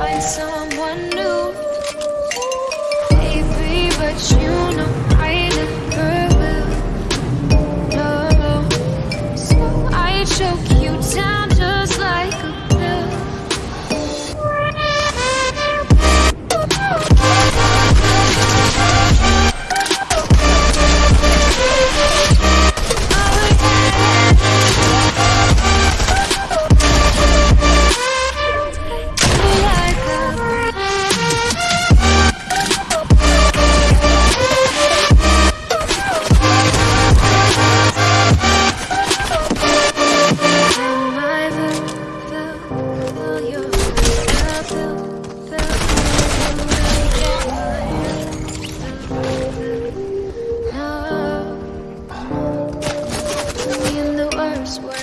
find someone new. Baby, but you know password.